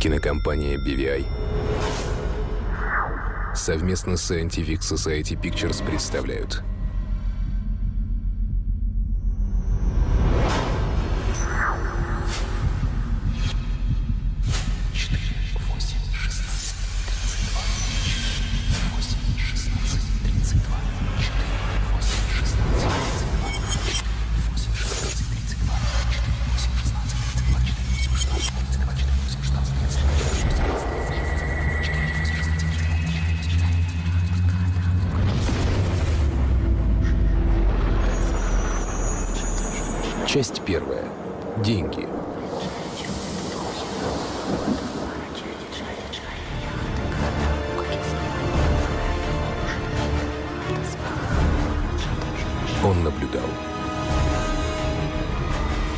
Кинокомпания BVI совместно с Scientific Society Pictures представляют Он наблюдал.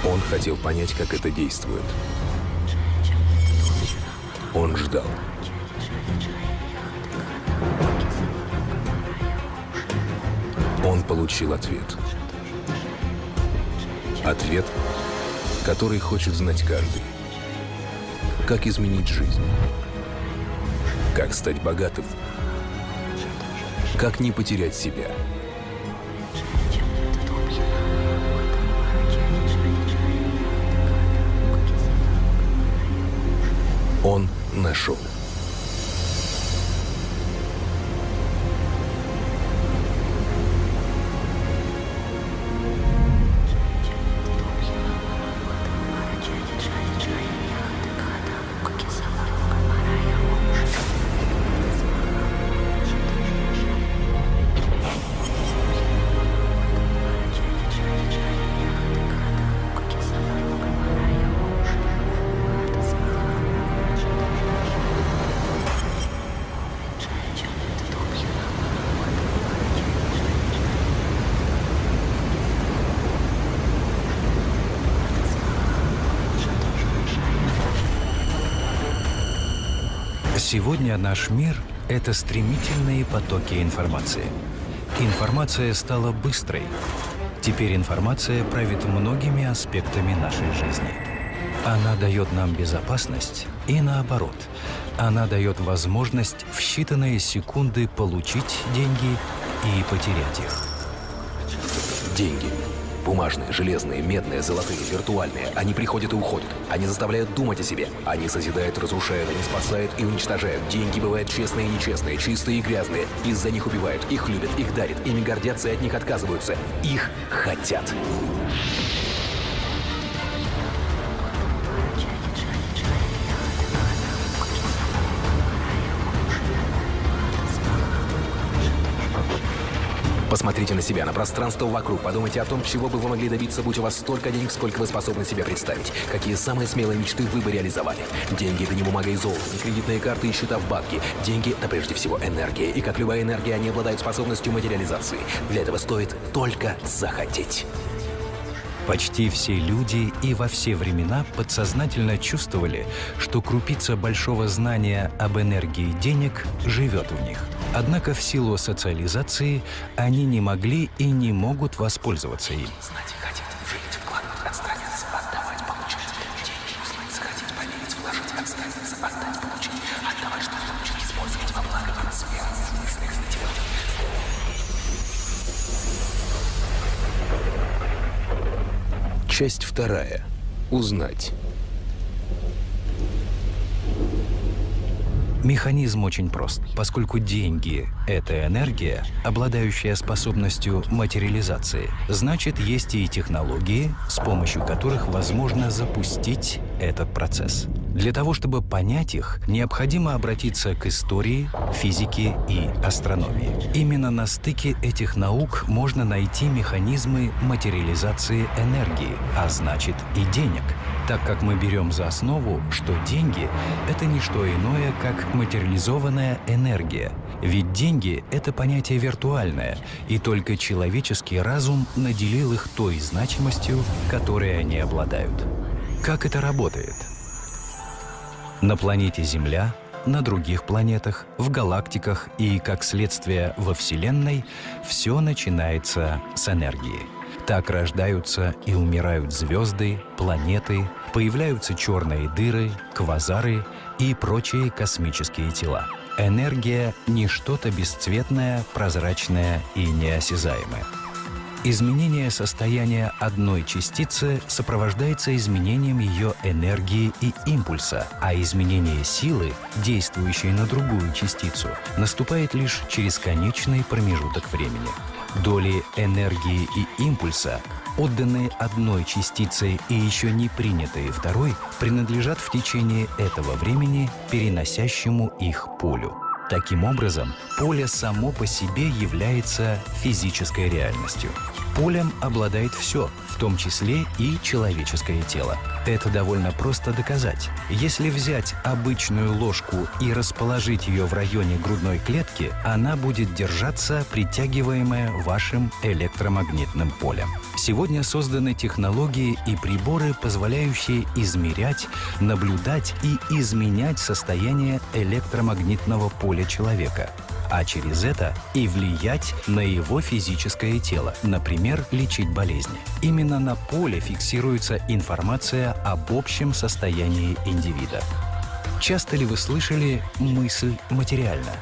Он хотел понять, как это действует. Он ждал. Он получил ответ. Ответ, который хочет знать каждый. Как изменить жизнь? Как стать богатым? Как не потерять себя? Нашел. Сегодня наш мир — это стремительные потоки информации. Информация стала быстрой. Теперь информация правит многими аспектами нашей жизни. Она дает нам безопасность и наоборот. Она дает возможность в считанные секунды получить деньги и потерять их. Деньги. Бумажные, железные, медные, золотые, виртуальные. Они приходят и уходят. Они заставляют думать о себе. Они созидают, разрушают, они спасают и уничтожают. Деньги бывают честные и нечестные, чистые и грязные. Из-за них убивают, их любят, их дарят, ими гордятся и от них отказываются. Их хотят. Посмотрите на себя, на пространство вокруг. Подумайте о том, чего бы вы могли добиться, будь у вас столько денег, сколько вы способны себе представить. Какие самые смелые мечты вы бы реализовали. Деньги — это не бумага и золото, не кредитные карты и счета в банке. Деньги — это прежде всего энергия. И как любая энергия, они обладают способностью материализации. Для этого стоит только захотеть. Почти все люди и во все времена подсознательно чувствовали, что крупица большого знания об энергии денег живет в них. Однако в силу социализации они не могли и не могут воспользоваться им. Часть вторая. Узнать. Механизм очень прост, поскольку деньги — это энергия, обладающая способностью материализации. Значит, есть и технологии, с помощью которых возможно запустить этот процесс. Для того, чтобы понять их, необходимо обратиться к истории, физике и астрономии. Именно на стыке этих наук можно найти механизмы материализации энергии, а значит и денег, так как мы берем за основу, что деньги — это не что иное, как материализованная энергия. Ведь деньги — это понятие виртуальное, и только человеческий разум наделил их той значимостью, которой они обладают. Как это работает? На планете Земля, на других планетах, в галактиках и, как следствие, во Вселенной все начинается с энергии. Так рождаются и умирают звезды, планеты, появляются черные дыры, квазары и прочие космические тела. Энергия — не что-то бесцветное, прозрачное и неосязаемое. Изменение состояния одной частицы сопровождается изменением ее энергии и импульса, а изменение силы, действующей на другую частицу, наступает лишь через конечный промежуток времени. Доли энергии и импульса, отданные одной частицей и еще не принятые второй, принадлежат в течение этого времени переносящему их полю. Таким образом, поле само по себе является физической реальностью. Полем обладает все, в том числе и человеческое тело. Это довольно просто доказать. Если взять обычную ложку и расположить ее в районе грудной клетки, она будет держаться, притягиваемая вашим электромагнитным полем. Сегодня созданы технологии и приборы, позволяющие измерять, наблюдать и изменять состояние электромагнитного поля человека а через это и влиять на его физическое тело, например, лечить болезни. Именно на поле фиксируется информация об общем состоянии индивида. Часто ли вы слышали «мысль материальна»?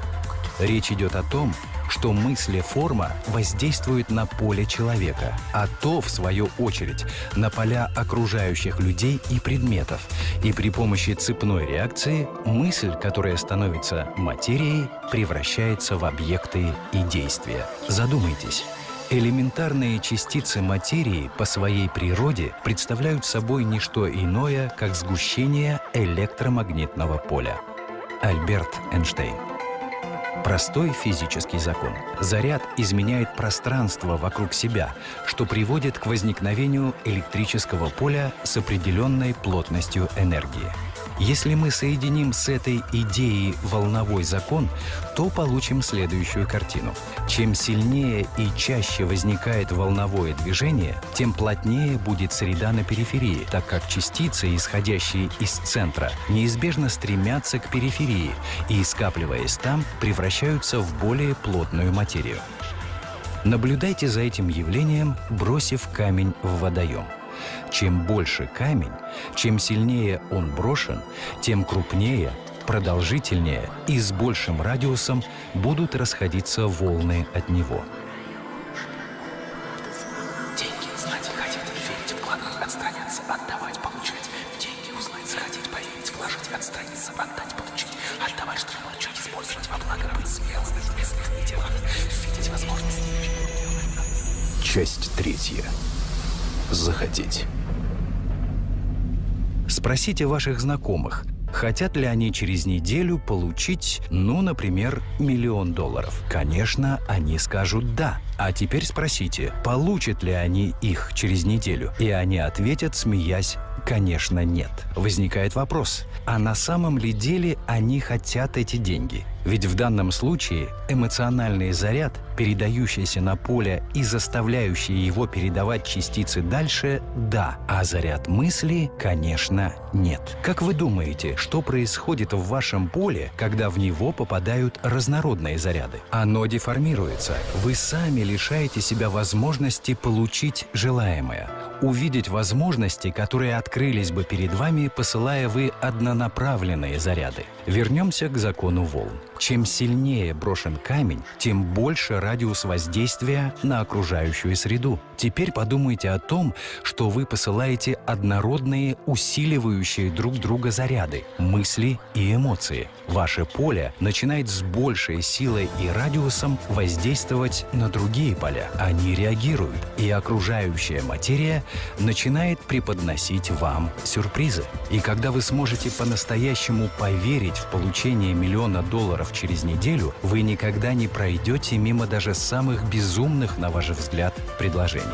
Речь идет о том, что мысли-форма воздействует на поле человека, а то, в свою очередь, на поля окружающих людей и предметов. И при помощи цепной реакции мысль, которая становится материей, превращается в объекты и действия. Задумайтесь. Элементарные частицы материи по своей природе представляют собой не что иное, как сгущение электромагнитного поля. Альберт Эйнштейн Простой физический закон. Заряд изменяет пространство вокруг себя, что приводит к возникновению электрического поля с определенной плотностью энергии. Если мы соединим с этой идеей волновой закон, то получим следующую картину. Чем сильнее и чаще возникает волновое движение, тем плотнее будет среда на периферии, так как частицы, исходящие из центра, неизбежно стремятся к периферии и, скапливаясь там, превращаются в более плотную материю. Наблюдайте за этим явлением, бросив камень в водоем. Чем больше камень, чем сильнее он брошен, тем крупнее, продолжительнее и с большим радиусом будут расходиться волны от него. Деньги знать, хотеть, верить, вкладывать, отстраняться, отдавать, получать. Деньги узнать, захотеть, поверить, вложить, отстраниться, отдать, получить, отдавать, что получать, использовать во благо, быть смелым в мыслях и делах, видеть возможности. Часть третья захотеть. Спросите ваших знакомых, хотят ли они через неделю получить, ну, например, миллион долларов. Конечно, они скажут «да». А теперь спросите, получат ли они их через неделю. И они ответят, смеясь, Конечно, нет. Возникает вопрос, а на самом ли деле они хотят эти деньги? Ведь в данном случае эмоциональный заряд, передающийся на поле и заставляющий его передавать частицы дальше – да, а заряд мысли, конечно, нет. Как вы думаете, что происходит в вашем поле, когда в него попадают разнородные заряды? Оно деформируется. Вы сами лишаете себя возможности получить желаемое увидеть возможности, которые открылись бы перед вами, посылая вы однонаправленные заряды. Вернемся к закону волн. Чем сильнее брошен камень, тем больше радиус воздействия на окружающую среду. Теперь подумайте о том, что вы посылаете однородные, усиливающие друг друга заряды, мысли и эмоции. Ваше поле начинает с большей силой и радиусом воздействовать на другие поля. Они реагируют, и окружающая материя начинает преподносить вам сюрпризы. И когда вы сможете по-настоящему поверить в получение миллиона долларов через неделю, вы никогда не пройдете мимо даже самых безумных, на ваш взгляд, предложений.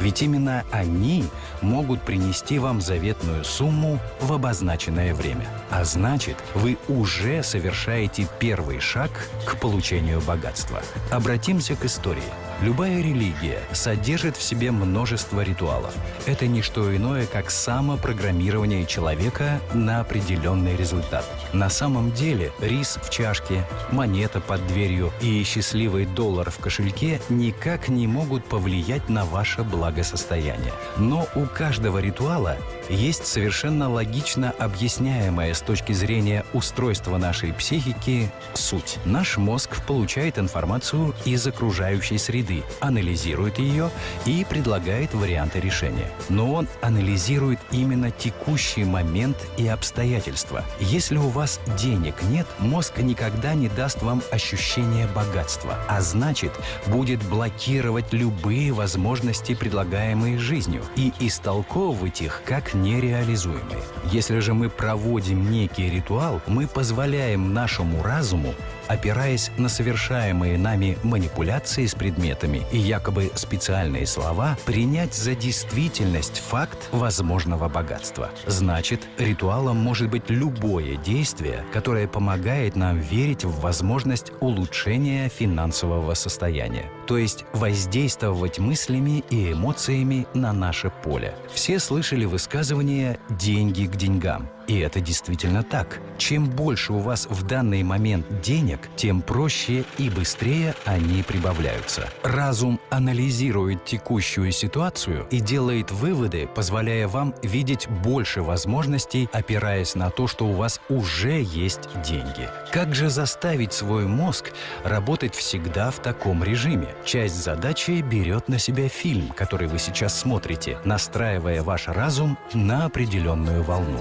Ведь именно они могут принести вам заветную сумму в обозначенное время. А значит, вы уже совершаете первый шаг к получению богатства. Обратимся к истории. Любая религия содержит в себе множество ритуалов. Это не что иное, как самопрограммирование человека на определенный результат. На самом деле рис в чашке, монета под дверью и счастливый доллар в кошельке никак не могут повлиять на ваше благо благосостояния. Но у каждого ритуала есть совершенно логично объясняемая с точки зрения устройства нашей психики суть. Наш мозг получает информацию из окружающей среды, анализирует ее и предлагает варианты решения. Но он анализирует именно текущий момент и обстоятельства. Если у вас денег нет, мозг никогда не даст вам ощущение богатства, а значит, будет блокировать любые возможности, предлагаемые жизнью, и истолковывать их как нереализуемые. Если же мы проводим некий ритуал, мы позволяем нашему разуму опираясь на совершаемые нами манипуляции с предметами и якобы специальные слова, принять за действительность факт возможного богатства. Значит, ритуалом может быть любое действие, которое помогает нам верить в возможность улучшения финансового состояния, то есть воздействовать мыслями и эмоциями на наше поле. Все слышали высказывание «деньги к деньгам». И это действительно так. Чем больше у вас в данный момент денег, тем проще и быстрее они прибавляются. Разум анализирует текущую ситуацию и делает выводы, позволяя вам видеть больше возможностей, опираясь на то, что у вас уже есть деньги. Как же заставить свой мозг работать всегда в таком режиме? Часть задачи берет на себя фильм, который вы сейчас смотрите, настраивая ваш разум на определенную волну.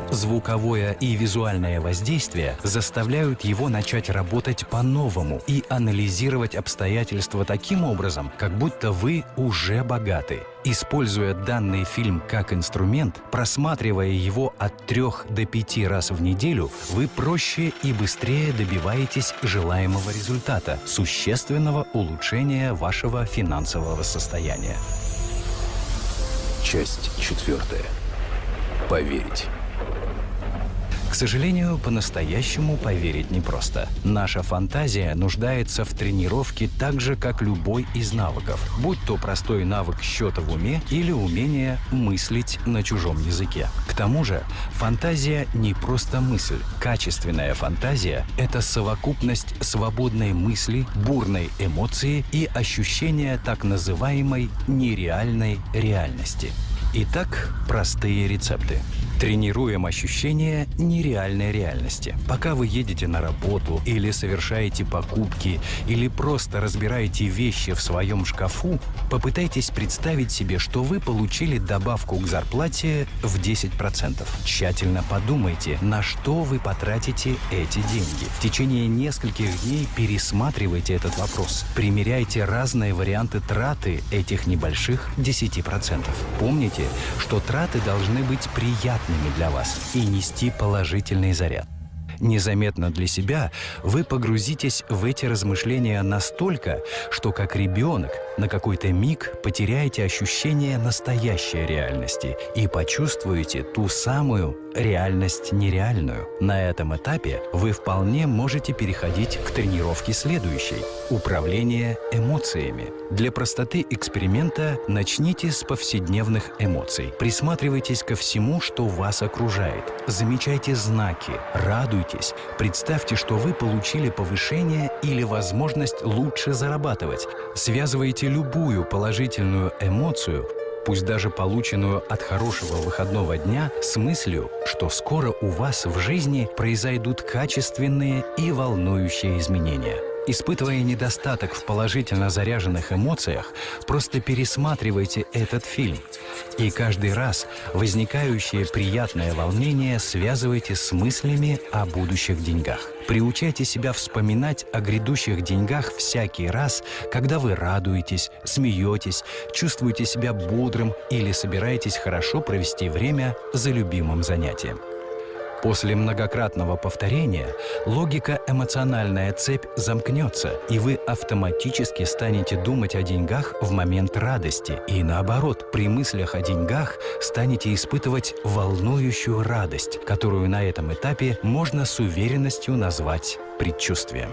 Звуковое и визуальное воздействие заставляют его начать работать по-новому и анализировать обстоятельства таким образом, как будто вы уже богаты. Используя данный фильм как инструмент, просматривая его от трех до пяти раз в неделю, вы проще и быстрее добиваетесь желаемого результата – существенного улучшения вашего финансового состояния. Часть четвертая. Поверить. К сожалению, по-настоящему поверить непросто. Наша фантазия нуждается в тренировке так же, как любой из навыков, будь то простой навык счета в уме или умение мыслить на чужом языке. К тому же, фантазия не просто мысль. Качественная фантазия — это совокупность свободной мысли, бурной эмоции и ощущения так называемой нереальной реальности. Итак, простые рецепты. Тренируем ощущение нереальной реальности. Пока вы едете на работу или совершаете покупки, или просто разбираете вещи в своем шкафу, попытайтесь представить себе, что вы получили добавку к зарплате в 10%. Тщательно подумайте, на что вы потратите эти деньги. В течение нескольких дней пересматривайте этот вопрос. Примеряйте разные варианты траты этих небольших 10%. Помните, что траты должны быть приятными для вас и нести положительный заряд. Незаметно для себя вы погрузитесь в эти размышления настолько, что как ребенок на какой-то миг потеряете ощущение настоящей реальности и почувствуете ту самую реальность нереальную. На этом этапе вы вполне можете переходить к тренировке следующей – управление эмоциями. Для простоты эксперимента начните с повседневных эмоций. Присматривайтесь ко всему, что вас окружает. Замечайте знаки, радуйтесь, представьте, что вы получили повышение или возможность лучше зарабатывать. Связывайте любую положительную эмоцию пусть даже полученную от хорошего выходного дня, с мыслью, что скоро у вас в жизни произойдут качественные и волнующие изменения. Испытывая недостаток в положительно заряженных эмоциях, просто пересматривайте этот фильм. И каждый раз возникающее приятное волнение связывайте с мыслями о будущих деньгах. Приучайте себя вспоминать о грядущих деньгах всякий раз, когда вы радуетесь, смеетесь, чувствуете себя бодрым или собираетесь хорошо провести время за любимым занятием. После многократного повторения логика-эмоциональная цепь замкнется, и вы автоматически станете думать о деньгах в момент радости. И наоборот, при мыслях о деньгах станете испытывать волнующую радость, которую на этом этапе можно с уверенностью назвать предчувствием.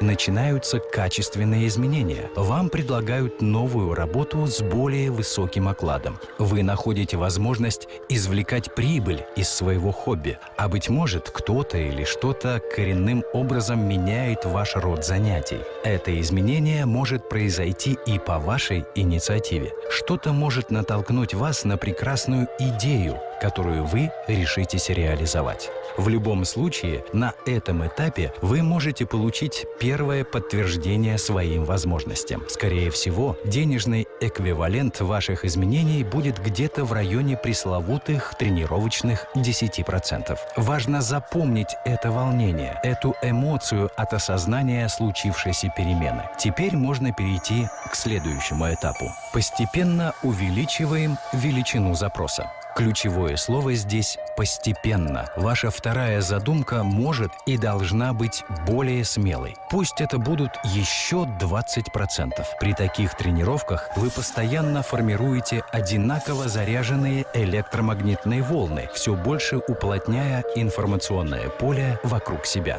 Начинаются качественные изменения. Вам предлагают новую работу с более высоким окладом. Вы находите возможность извлекать прибыль из своего хобби. А быть может, кто-то или что-то коренным образом меняет ваш род занятий. Это изменение может произойти и по вашей инициативе. Что-то может натолкнуть вас на прекрасную идею, которую вы решитесь реализовать. В любом случае, на этом этапе вы можете получить первое подтверждение своим возможностям. Скорее всего, денежный эквивалент ваших изменений будет где-то в районе пресловутых тренировочных 10%. Важно запомнить это волнение, эту эмоцию от осознания случившейся перемены. Теперь можно перейти к следующему этапу. Постепенно увеличиваем величину запроса. Ключевое слово здесь «постепенно». Ваша вторая задумка может и должна быть более смелой. Пусть это будут еще 20%. При таких тренировках вы постоянно формируете одинаково заряженные электромагнитные волны, все больше уплотняя информационное поле вокруг себя.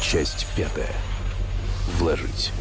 Часть пятая. Вложить.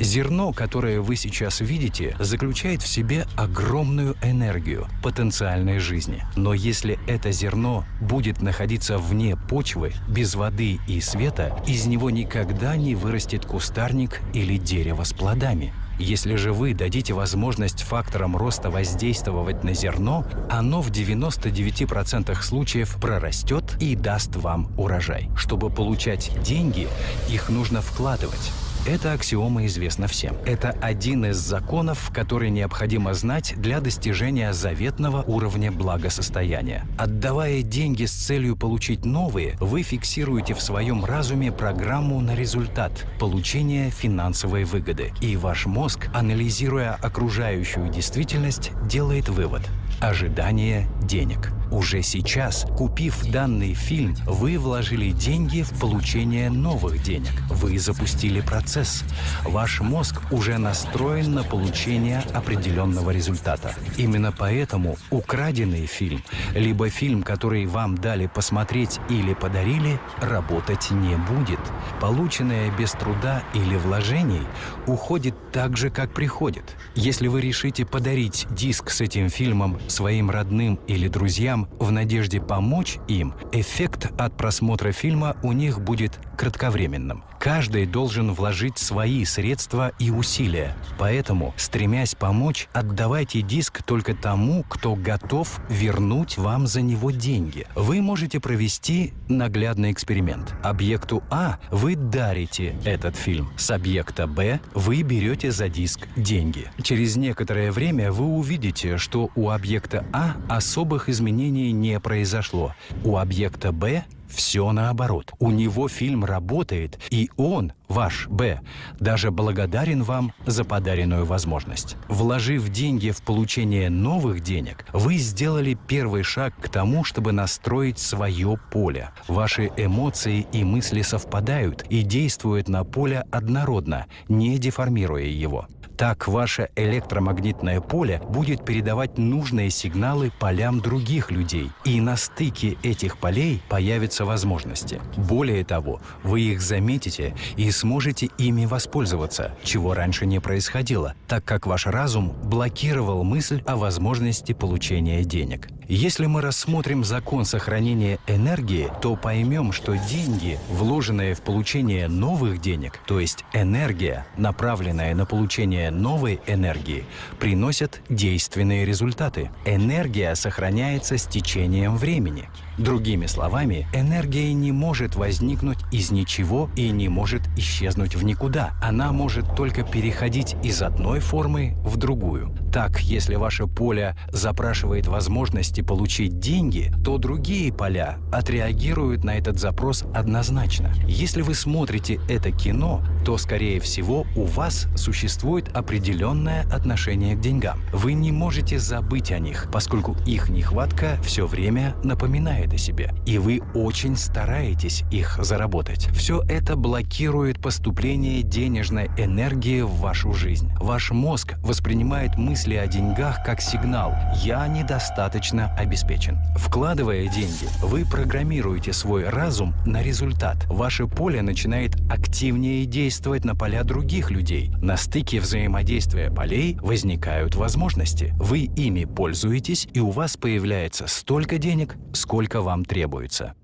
Зерно, которое вы сейчас видите, заключает в себе огромную энергию потенциальной жизни. Но если это зерно будет находиться вне почвы, без воды и света, из него никогда не вырастет кустарник или дерево с плодами. Если же вы дадите возможность факторам роста воздействовать на зерно, оно в 99% случаев прорастет и даст вам урожай. Чтобы получать деньги, их нужно вкладывать. Эта аксиома известна всем. Это один из законов, который необходимо знать для достижения заветного уровня благосостояния. Отдавая деньги с целью получить новые, вы фиксируете в своем разуме программу на результат – получения финансовой выгоды. И ваш мозг, анализируя окружающую действительность, делает вывод – ожидание денег. Уже сейчас, купив данный фильм, вы вложили деньги в получение новых денег. Вы запустили процесс. Ваш мозг уже настроен на получение определенного результата. Именно поэтому украденный фильм, либо фильм, который вам дали посмотреть или подарили, работать не будет. Полученное без труда или вложений уходит так же, как приходит. Если вы решите подарить диск с этим фильмом своим родным или друзьям, друзьям в надежде помочь им, эффект от просмотра фильма у них будет кратковременным. Каждый должен вложить свои средства и усилия. Поэтому, стремясь помочь, отдавайте диск только тому, кто готов вернуть вам за него деньги. Вы можете провести наглядный эксперимент. Объекту А вы дарите этот фильм. С объекта Б вы берете за диск деньги. Через некоторое время вы увидите, что у объекта А особых изменений не произошло. У объекта Б все наоборот. У него фильм работает, и он, ваш Б, даже благодарен вам за подаренную возможность. Вложив деньги в получение новых денег, вы сделали первый шаг к тому, чтобы настроить свое поле. Ваши эмоции и мысли совпадают и действуют на поле однородно, не деформируя его. Так ваше электромагнитное поле будет передавать нужные сигналы полям других людей, и на стыке этих полей появятся возможности. Более того, вы их заметите и сможете ими воспользоваться, чего раньше не происходило, так как ваш разум блокировал мысль о возможности получения денег. Если мы рассмотрим закон сохранения энергии, то поймем, что деньги, вложенные в получение новых денег, то есть энергия, направленная на получение новой энергии, приносят действенные результаты. Энергия сохраняется с течением времени. Другими словами, энергия не может возникнуть из ничего и не может исчезнуть в никуда. Она может только переходить из одной формы в другую. Так, если ваше поле запрашивает возможности получить деньги, то другие поля отреагируют на этот запрос однозначно. Если вы смотрите это кино, то, скорее всего, у вас существует определенное отношение к деньгам. Вы не можете забыть о них, поскольку их нехватка все время напоминает о себе, и вы очень стараетесь их заработать. Все это блокирует поступление денежной энергии в вашу жизнь. Ваш мозг воспринимает мысли о деньгах как сигнал «я недостаточно обеспечен». Вкладывая деньги, вы программируете свой разум на результат. Ваше поле начинает активнее действовать на поля других людей. На стыке взаимодействия полей возникают возможности. Вы ими пользуетесь, и у вас появляется столько денег, сколько вам требуется.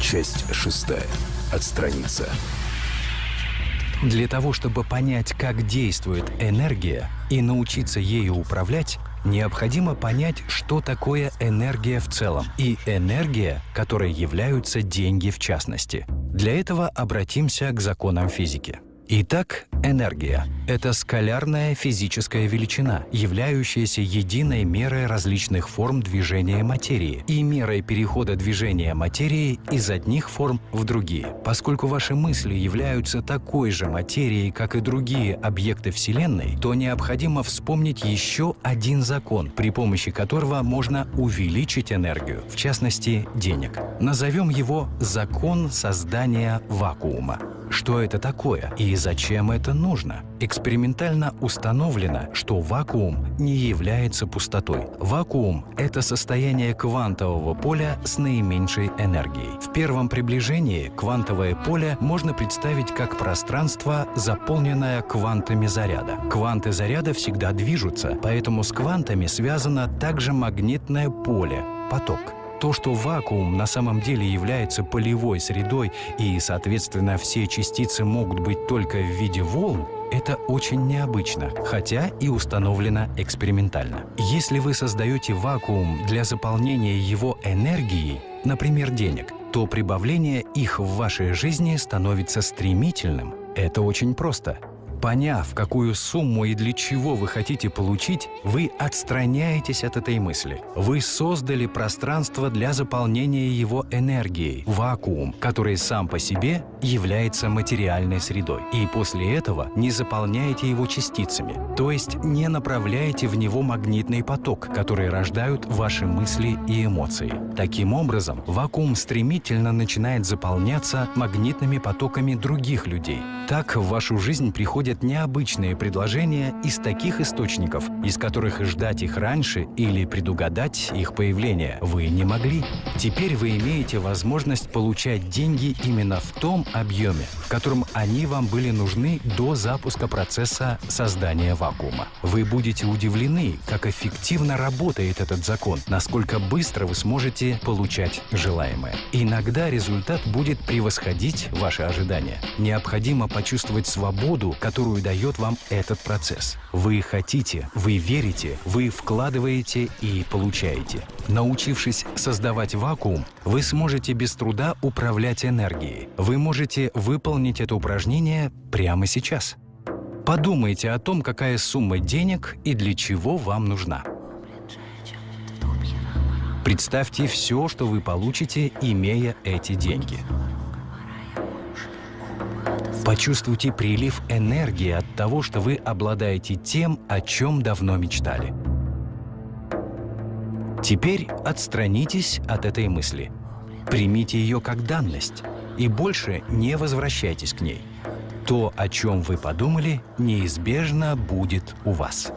Часть шестая. Отстраниться. Для того, чтобы понять, как действует энергия и научиться ею управлять, необходимо понять, что такое энергия в целом и энергия, которой являются деньги в частности. Для этого обратимся к законам физики. Итак, энергия — это скалярная физическая величина, являющаяся единой мерой различных форм движения материи и мерой перехода движения материи из одних форм в другие. Поскольку ваши мысли являются такой же материей, как и другие объекты Вселенной, то необходимо вспомнить еще один закон, при помощи которого можно увеличить энергию, в частности, денег. Назовем его «закон создания вакуума». Что это такое и зачем это нужно? Экспериментально установлено, что вакуум не является пустотой. Вакуум — это состояние квантового поля с наименьшей энергией. В первом приближении квантовое поле можно представить как пространство, заполненное квантами заряда. Кванты заряда всегда движутся, поэтому с квантами связано также магнитное поле — поток. То, что вакуум на самом деле является полевой средой и, соответственно, все частицы могут быть только в виде волн, это очень необычно, хотя и установлено экспериментально. Если вы создаете вакуум для заполнения его энергией, например, денег, то прибавление их в вашей жизни становится стремительным. Это очень просто. Поняв, какую сумму и для чего вы хотите получить, вы отстраняетесь от этой мысли. Вы создали пространство для заполнения его энергией, вакуум, который сам по себе является материальной средой. И после этого не заполняете его частицами, то есть не направляете в него магнитный поток, который рождают ваши мысли и эмоции. Таким образом, вакуум стремительно начинает заполняться магнитными потоками других людей. Так в вашу жизнь приходят приходят необычные предложения из таких источников, из которых ждать их раньше или предугадать их появление вы не могли. Теперь вы имеете возможность получать деньги именно в том объеме, в котором они вам были нужны до запуска процесса создания вакуума. Вы будете удивлены, как эффективно работает этот закон, насколько быстро вы сможете получать желаемое. Иногда результат будет превосходить ваши ожидания. Необходимо почувствовать свободу, которую которую дает вам этот процесс. Вы хотите, вы верите, вы вкладываете и получаете. Научившись создавать вакуум, вы сможете без труда управлять энергией. Вы можете выполнить это упражнение прямо сейчас. Подумайте о том, какая сумма денег и для чего вам нужна. Представьте все, что вы получите, имея эти деньги. Почувствуйте прилив энергии от того, что вы обладаете тем, о чем давно мечтали. Теперь отстранитесь от этой мысли. Примите ее как данность и больше не возвращайтесь к ней. То, о чем вы подумали, неизбежно будет у вас.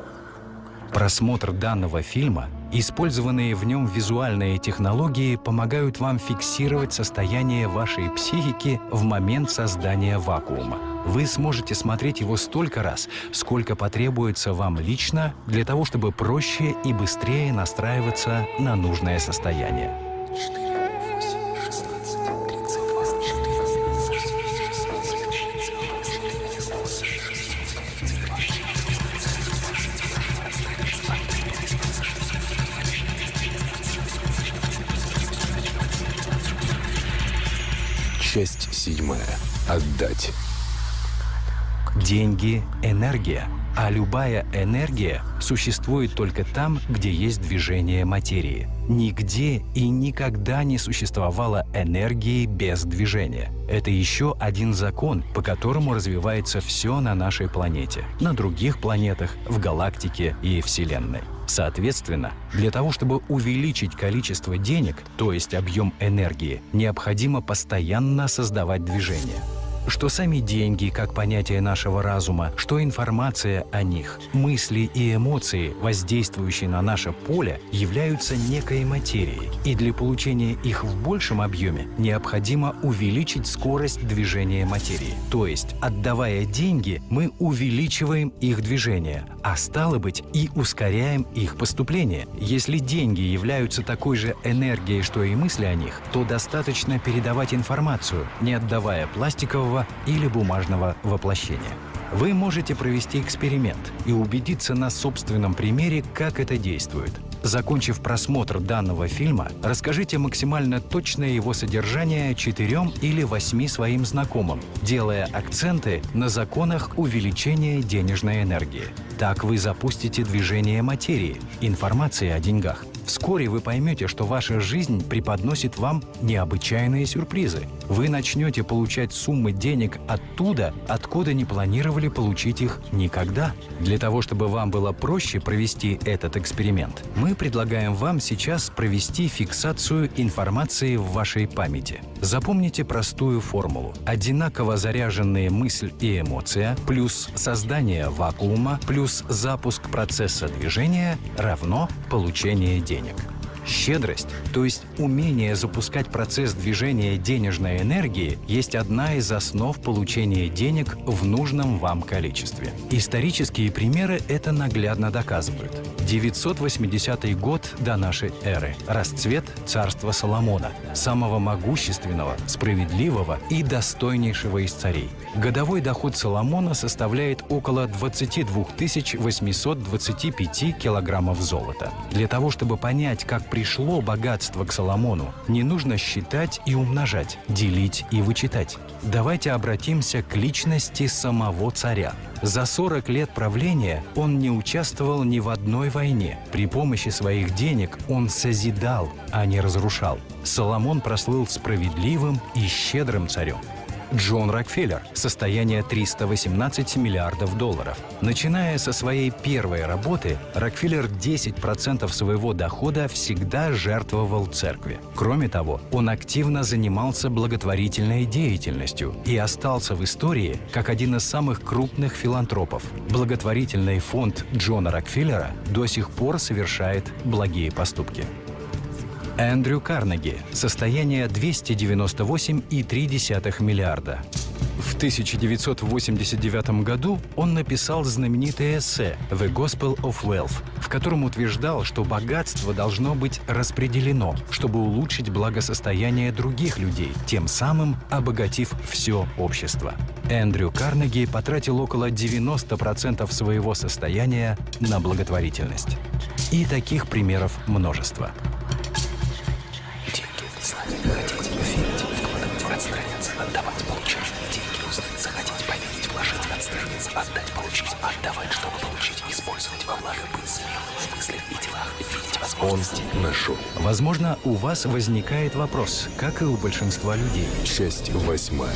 Просмотр данного фильма Использованные в нем визуальные технологии помогают вам фиксировать состояние вашей психики в момент создания вакуума. Вы сможете смотреть его столько раз, сколько потребуется вам лично для того, чтобы проще и быстрее настраиваться на нужное состояние. Часть седьмая. Отдать. Деньги – энергия. А любая энергия существует только там, где есть движение материи. Нигде и никогда не существовало энергии без движения. Это еще один закон, по которому развивается все на нашей планете, на других планетах, в галактике и Вселенной. Соответственно, для того, чтобы увеличить количество денег, то есть объем энергии, необходимо постоянно создавать движение что сами деньги, как понятие нашего разума, что информация о них, мысли и эмоции, воздействующие на наше поле, являются некой материей, и для получения их в большем объеме необходимо увеличить скорость движения материи. То есть, отдавая деньги, мы увеличиваем их движение, а стало быть и ускоряем их поступление. Если деньги являются такой же энергией, что и мысли о них, то достаточно передавать информацию, не отдавая пластикового цифрового или бумажного воплощения. Вы можете провести эксперимент и убедиться на собственном примере, как это действует. Закончив просмотр данного фильма, расскажите максимально точное его содержание четырем или восьми своим знакомым, делая акценты на законах увеличения денежной энергии. Так вы запустите движение материи, информации о деньгах. Вскоре вы поймете, что ваша жизнь преподносит вам необычайные сюрпризы. Вы начнете получать суммы денег оттуда, откуда не планировали получить их никогда. Для того, чтобы вам было проще провести этот эксперимент, мы предлагаем вам сейчас провести фиксацию информации в вашей памяти. Запомните простую формулу. Одинаково заряженные мысль и эмоция плюс создание вакуума плюс запуск процесса движения равно получение денег денег. Щедрость, то есть умение запускать процесс движения денежной энергии, есть одна из основ получения денег в нужном вам количестве. Исторические примеры это наглядно доказывают. 980 год до нашей эры. Расцвет царства Соломона, самого могущественного, справедливого и достойнейшего из царей. Годовой доход Соломона составляет около 22 825 килограммов золота. Для того, чтобы понять, как пришло богатство к Соломону, не нужно считать и умножать, делить и вычитать. Давайте обратимся к личности самого царя. За 40 лет правления он не участвовал ни в одной войне. При помощи своих денег он созидал, а не разрушал. Соломон прослыл справедливым и щедрым царем. Джон Рокфеллер – состояние 318 миллиардов долларов. Начиная со своей первой работы, Рокфеллер 10% своего дохода всегда жертвовал церкви. Кроме того, он активно занимался благотворительной деятельностью и остался в истории как один из самых крупных филантропов. Благотворительный фонд Джона Рокфеллера до сих пор совершает благие поступки. Эндрю Карнеги. Состояние 298,3 миллиарда. В 1989 году он написал знаменитое эссе «The Gospel of Wealth», в котором утверждал, что богатство должно быть распределено, чтобы улучшить благосостояние других людей, тем самым обогатив все общество. Эндрю Карнеги потратил около 90% своего состояния на благотворительность. И таких примеров множество. Хотеть, верить, вкладывать, отстраняться, отдавать, получать. Деньги узнать, захотеть, поверить, вложить, отстраниться, отдать, получить, отдавать, чтобы получить, использовать во благо, быть смелым в мыслях и делах, видеть возможности. Он нашел. Возможно, у вас возникает вопрос, как и у большинства людей. Часть восьмая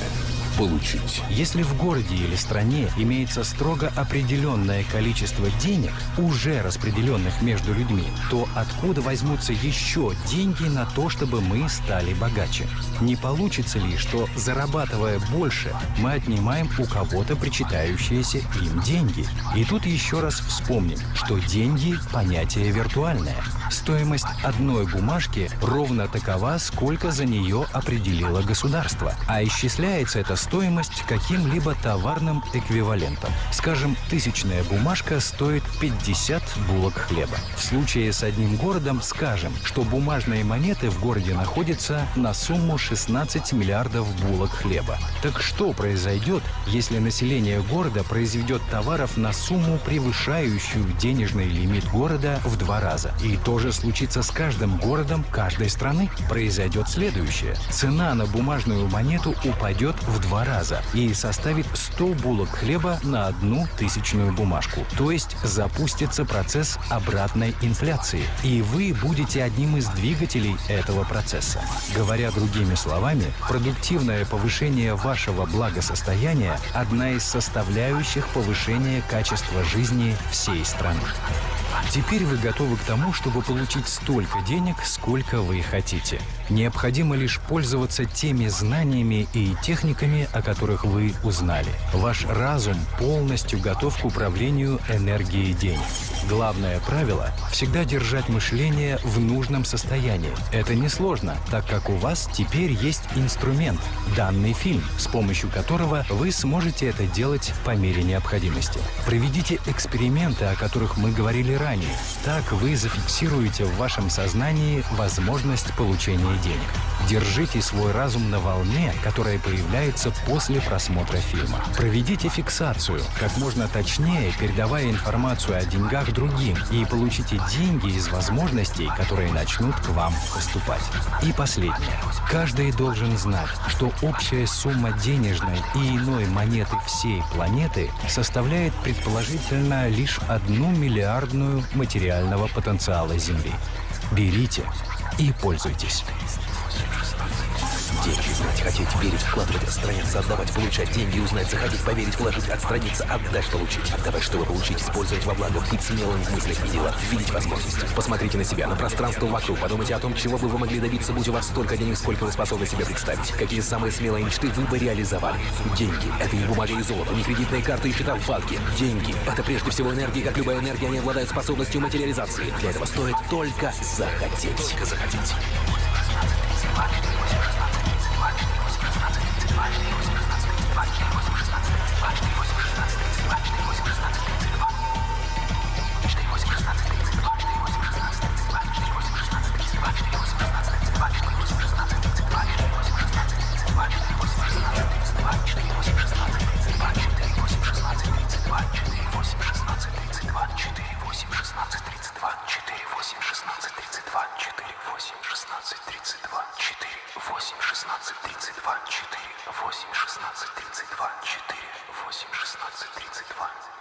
получить. Если в городе или стране имеется строго определенное количество денег, уже распределенных между людьми, то откуда возьмутся еще деньги на то, чтобы мы стали богаче? Не получится ли, что, зарабатывая больше, мы отнимаем у кого-то причитающиеся им деньги? И тут еще раз вспомним, что деньги – понятие виртуальное. Стоимость одной бумажки ровно такова, сколько за нее определило государство. А исчисляется эта стоимость каким-либо товарным эквивалентом. Скажем, тысячная бумажка стоит 50 булок хлеба. В случае с одним городом скажем, что бумажные монеты в городе находятся на сумму 16 миллиардов булок хлеба. Так что произойдет, если население города произведет товаров на сумму, превышающую денежный лимит города в два раза? И то же случится с каждым городом каждой страны. Произойдет следующее. Цена на бумажную монету упадет в два раза и составит 100 булок хлеба на одну тысячную бумажку. То есть запустится процесс обратной инфляции, и вы будете одним из двигателей этого процесса. Говоря другими словами, продуктивное повышение вашего благосостояния – одна из составляющих повышения качества жизни всей страны. Теперь вы готовы к тому, чтобы получить столько денег, сколько вы хотите. Необходимо лишь пользоваться теми знаниями и техниками, о которых вы узнали. Ваш разум полностью готов к управлению энергией денег. Главное правило – всегда держать мышление в нужном состоянии. Это несложно, так как у вас теперь есть инструмент – данный фильм, с помощью которого вы сможете это делать по мере необходимости. Проведите эксперименты, о которых мы говорили ранее. Так вы зафиксируете в вашем сознании возможность получения денег. Держите свой разум на волне, которая появляется после просмотра фильма. Проведите фиксацию, как можно точнее передавая информацию о деньгах другим, и получите деньги из возможностей, которые начнут к вам поступать. И последнее. Каждый должен знать, что общая сумма денежной и иной монеты всей планеты составляет предположительно лишь одну миллиардную материального потенциала Земли. Берите и пользуйтесь деньги, знать, хотеть, верить, вкладывать, отстраняться, отдавать, получать деньги, узнать, захотеть, поверить, вложить, отстраниться, отдать, получить. Отдавать, чтобы получить, использовать во благо, быть смелым в мыслях и делах, видеть возможности. Посмотрите на себя, на пространство вокруг, подумайте о том, чего бы вы могли добиться, будь у вас столько денег, сколько вы способны себе представить. Какие самые смелые мечты вы бы реализовали. Деньги — это не бумага и золото, не кредитные карты и счета в банке. Деньги — это прежде всего энергия, как любая энергия, они обладают способностью материализации. Для этого стоит только захотеть. Только захотеть. 16, 32, 4, 8, 16, 32, 4, 8, 16, 32 4 8 16 32 4 8 16 32 4 8 16 32 4 8 16 32 4 8 16 32